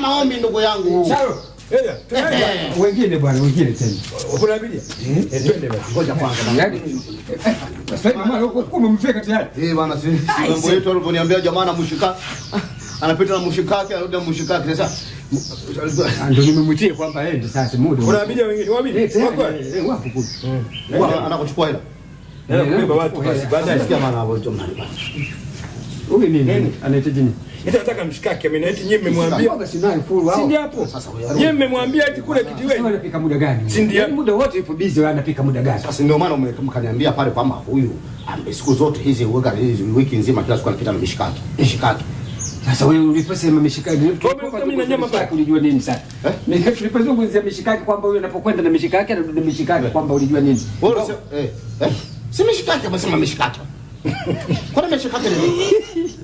maombi ndugu yangu. Sawa. Eya, tunaenda. Eh. Wengine bwana, wengine tena. Kuna abiria? Eh, twende basi. Ngoja kwanza. Yaani sasa hivi mwana huko huko umemfika tayari. Eh bwana, si si mambo yetu jamaa na mshika anapita na mshikake anarudi na mshikake sasa. Ah, Ndio nimemwitia kwamba aende sasa muda. Kuna abiria wengine. Eh, Wako? eh, eh, wapo kule. Anakuchukua hela. Hela kubeba watu basi baadaye. Sikia maana hapo hicho mnalipa. Huyu nini? Anahitaji nini? Ita nataka mshikake mimi na eti nyinyi mmemwambia. Mboga sinayo full Si ndio hapo? Sasa Nyinyi mmemwambia eti kule Sasa kijiweni. anapika muda gani? Si ndio? Yaani Muda wote ipo busy wewe anapika muda gani? Sasa ndio maana mkaniambia pale kwamba huyu siku zote hizi uweka hizi wiki nzima kila siku anapita na mishikaki. Mishikaki. Sasa wewe uliposema mishikaki, mimi na nyama pale? ulijua nini sasa? Mimi tulipozungumzia mishikaki kwamba huyu anapokwenda na mishikaki anarudi na mishikaki kwamba ulijua nini? Wewe eh eh si mishikaki amesema mishikaki. Kwani mishikaki ni nini?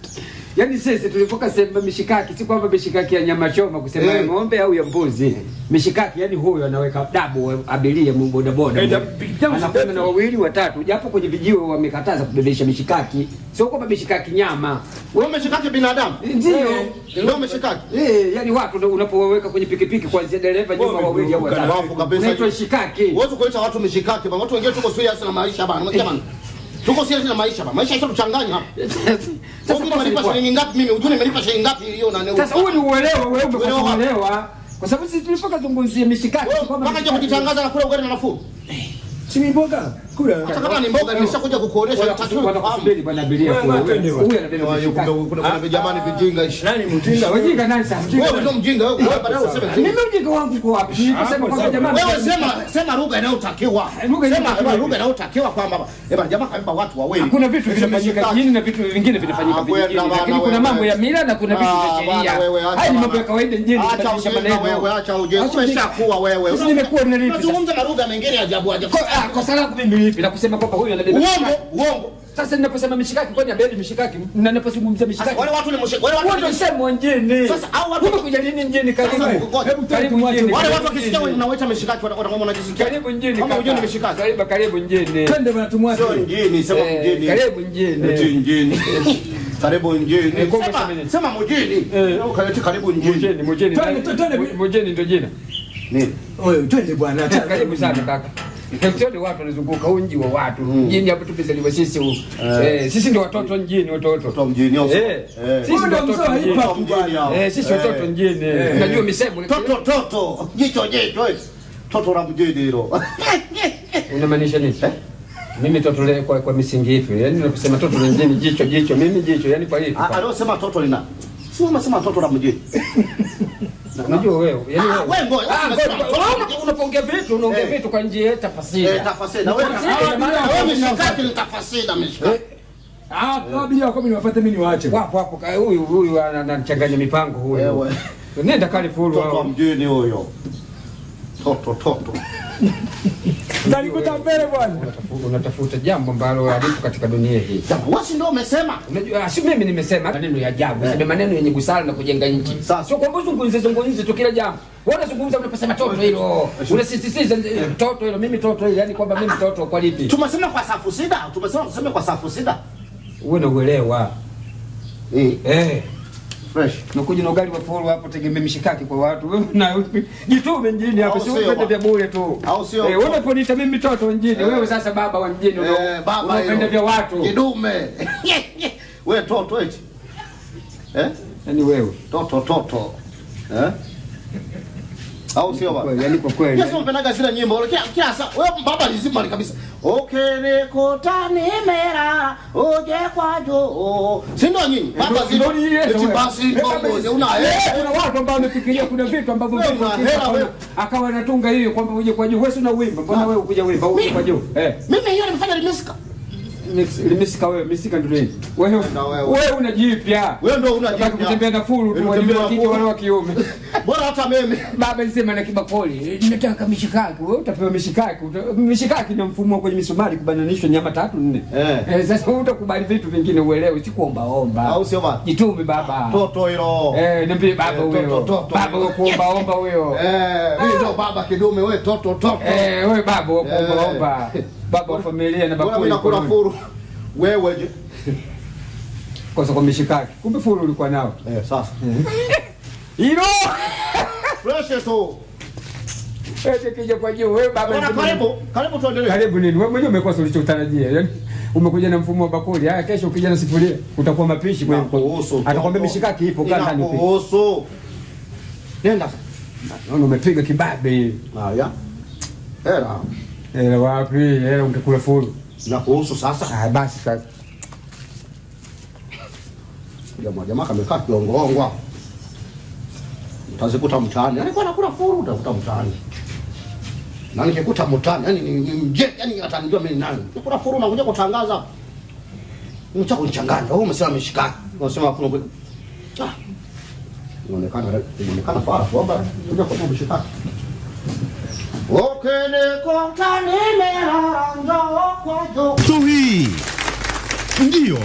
Yaani sisi tulipoka sema mishikaki si kwamba mishikaki ya nyama choma kusema hey. ya ng'ombe au ya mbuzi. Mishikaki yani huyo anaweka dabu abiria boda boda. Anakwenda na wawili watatu japo kwenye vijiwe wamekataza kubebesha mishikaki. Sio kwamba mishikaki nyama. Wewe mishikaki binadamu? Ndio. Ndio mishikaki. Eh, yani watu ndio unapoweka kwenye pikipiki kuanzia dereva nyuma wawili au watatu. Unaitwa shikaki. Huwezi kuita watu mishikaki bwana Watu wengine tuko serious na maisha bana. Unasikia bana? Tuko serious na maisha ba. Maisha sio kuchanganya hapa. Sasa kosa shilingi ngapi mimi? Ujue nimelipa shilingi ngapi hiyo na neo. Sasa wewe ni uelewa wewe umekuwa Uelewa. uelewa. Kwa sababu sisi tulipoka zungumzie mishikaki kwamba Mpaka je kujitangaza na kula ugali na nafuu. Si ni mboga? Kula. Hata kama ni mboga nimeshakuja kukuonesha nataka kusubiri- bwana abiria kule. Huyu bwana. anabeba Kuna mishikaki. kuna kuna vijamani vijinga ishi. Nani mtinda? Wajinga nani sasa? Wewe ndio mjinga wewe. Baadaye useme Mimi ujinga wangu uko wapi? Niliposema Hapo jamani. wewe sema sema lugha inayotakiwa. Sema lugha inayotakiwa kwamba eh bana jamaa kaiba watu wawili. Kuna vitu vinafanyika jini na vitu vingine vinafanyika Ah, vijijini. Lakini kuna mambo ya mila na kuna vitu Ah, vya sheria. Haya ni mambo ya kawaida mjini Acha ujinga wewe, acha ujinga. Umeshakuwa wewe. Sasa nimekuwa nilipi Tunazungumza na lugha nyingine ya ajabu ajabu. Kwa ah, mimi lipi na kusema kwamba huyu anabeba Uongo, uongo. Sasa ninaposema mishikaki kwani abebi mishikaki na ninapozungumzia mishikaki Wale watu ni mshikaki. Wale watu ni sema mjini. Sasa, au watu- umekuja lini mjini karibu? Hebu karibu mjini. wale watu wakisikia mjini. unawaita mishikaki wanakuwa wanajisikia. Karibu mjini. Kama unajua ni mishikaki. Karibu karibu mjini. Twende bwana tumwache. Sio mjini, sema Eh, mjini. Karibu mjini. Mjini. Karibu mjini. Eh, Sema- Sema mjini. Eh. Karibu mjini. Mjini, mjini. Twende, twende. Mjini ndio jina. Nini? Oye twende bwana. Karibu sana kaka. Hektori watu wanazunguka unji wa watu. Mjini hapo tumezaliwa sisi huu. Eh, sisi ndio watoto mjini watoto. Watoto wa mjini au? Eh. Eh. Sisi ndio watoto mjini. Eh, sisi watoto mjini. Unajua misemo Toto toto. Jicho jicho. eh. Toto la mjini hilo. unamaanisha nini? Mimi toto le kwa, kwa misingi ipi? Yaani unasema toto la mjini jicho jicho, mimi jicho, yaani kwa hivi. Ah, Aliosema toto lina. Sio unasema toto la mjini. Unajua wewe, yaani Ah, wewe. wewe ngoja, Ah, vitu, unaongea Eh. vitu kwa njia ya Eh, tafasiri. Na wewe Tafasiri, na maana- wewe mshikaki ni tafasiri na mshikaki. Ah, abiria wako mimi niwafuate mimi niwaache. Wapo hapo huyu huyu anachanganya mipango huyu. Nenda fulu wa mjini huyo. Toto toto. Utanikuta mbele bwana. Unatafuta- Unatafuta jambo ambalo halipo katika dunia hii. Jambo wasi ndio umesema. Unajua, si mimi nimesema maneno ya ajabu, sema maneno yenye busara na kujenga nchi. Sasa. Sio kwamba uzungumze zungumze tu kila jambo. Wewe unazungumza unaposema toto hilo. Unasisitiza eh, toto hilo, mimi toto hilo, yani kwamba mimi toto kwa lipi? Tumesema kwa safu sida. Tumesema tuseme kwa safu sida. Wewe na uelewa. Eh, Eh. Fresh. Nakuja na ugali wa follow hapo tegemea mishikaki kwa watu. Na jitume mjini hapo, sio, kwenda vya bure tu. Au sio? Eh, wewe unaponiita mimi mtoto mjini, Eh. wewe sasa baba wa mjini Eh, baba unapenda vya watu. Kidume. Wewe toto eti. Eh? Yaani wewe. Toto toto. Eh? Au sio baba? Yaani kwa kweli. Yesu mpendaga zile nyimbo. Kila kila saa wewe baba lazima ni kabisa. Okenekota nimera uje kwajo. Si ndio nyinyi? Baba zile. Eti basi ndio una Eh, eh. kuna watu ambao wamefikiria kuna vitu ambavyo Wewe hela, akawa- anatunga hiyo kwamba uje kwa juu. Wewe si una mbona wewe ukuja wimbo uje kwa juu? Eh, Mimi hiyo nimefanya limesika. Wewe, misika ndio nini? Wewe wewe. unajipya. Wewe ndio unajipya. Kutembea na fulu tu Wewe wa kike wale wa kiume. Bora hata mimi. Baba alisema na kibakoli, nataka mishikaki. Wewe utapewa mishikaki. Mishikaki ni mfumo kwenye misumari kubananishwa nyama tatu nne. Eh. Eh, sasa utakubali vitu vingine uelewe, si kuomba omba. Au sio baba? Jitume baba. Toto hilo. Eh, niambie baba Eh, huyo. toto, toto. Baba kuomba omba huyo. Eh, mimi ndio baba kidume wewe toto toto. Eh, wewe baba kuomba Eh. omba. Baba wa familia na bakuli. nakula furu. Wewe je? Kwa sababu mishikaki. Kumbe furu ulikuwa nao. Eh, sasa. Hilo. Fresh tu. Eti kija kwa juu wewe baba. Bora karibu, karibu tuendelee. Karibu nini? Wewe mwenyewe umekosa ulichotarajia. Yaani umekuja na mfumo wa bakuli. Haya kesho ukija na sifuria utakuwa mapishi kwa hiyo. Atakwambia mishikaki ipo kaa ndani Kuhusu. Nenda sasa. Naona umepiga kibabe. Haya. Hela. Eh wapi? Hela ungekula fulu. Inakuhusu sasa. Ah basi sasa. Jamaa jamaa kamekaa kiongongwa. Utazikuta mtaani. Yaani kwa nakula furu utakuta mtaani. Na nikikuta mtaani, yani ni mje, yani atanijua mimi nani. Nikula fulu na kuja kutangaza. Mcha kunichanganya. Wewe umesema mishikaki. Unasema kuna. Ah. Inaonekana inaonekana fara kwamba kuja kwa mishikaki. Okay, nimelala njoo kwa juu. Ndiyo.